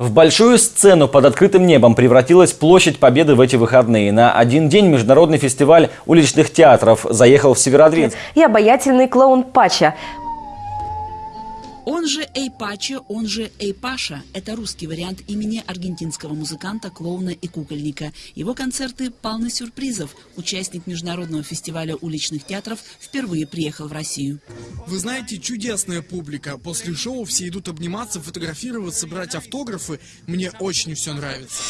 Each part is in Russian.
В большую сцену под открытым небом превратилась площадь Победы в эти выходные. На один день международный фестиваль уличных театров заехал в Северодвинск. и обаятельный клоун Пача. Он же Эй Пачо, он же Эй Паша – это русский вариант имени аргентинского музыканта, клоуна и кукольника. Его концерты полны сюрпризов. Участник международного фестиваля уличных театров впервые приехал в Россию. Вы знаете, чудесная публика. После шоу все идут обниматься, фотографироваться, брать автографы. Мне очень все нравится.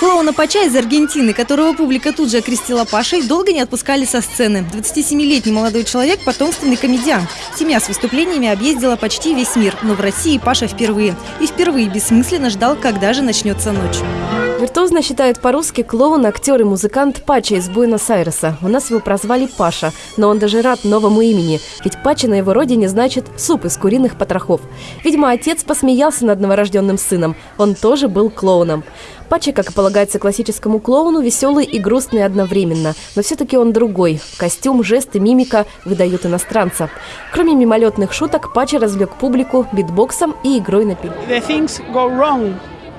Клоуна Пача из Аргентины, которого публика тут же окрестила Пашей, долго не отпускали со сцены. 27-летний молодой человек – потомственный комедиан. Семья с выступлениями объездила почти весь мир, но в России Паша впервые. И впервые бессмысленно ждал, когда же начнется ночь. Виртуозно считает по-русски клоун, актер и музыкант Пача из Буэнос-Айреса. У нас его прозвали Паша, но он даже рад новому имени, ведь Пача на его родине значит «суп из куриных потрохов». Видимо, отец посмеялся над новорожденным сыном. Он тоже был клоуном. Пача, как и полагается классическому клоуну, веселый и грустный одновременно. Но все-таки он другой. Костюм, жесты, мимика выдают иностранца. Кроме мимолетных шуток, Пача развлек публику битбоксом и игрой на пиле.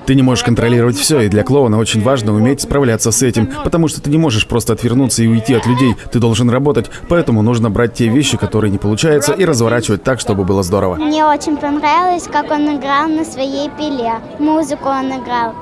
Ты не можешь контролировать все, и для клоуна очень важно уметь справляться с этим, потому что ты не можешь просто отвернуться и уйти от людей, ты должен работать, поэтому нужно брать те вещи, которые не получаются, и разворачивать так, чтобы было здорово. Мне очень понравилось, как он играл на своей пиле. Музыку он играл.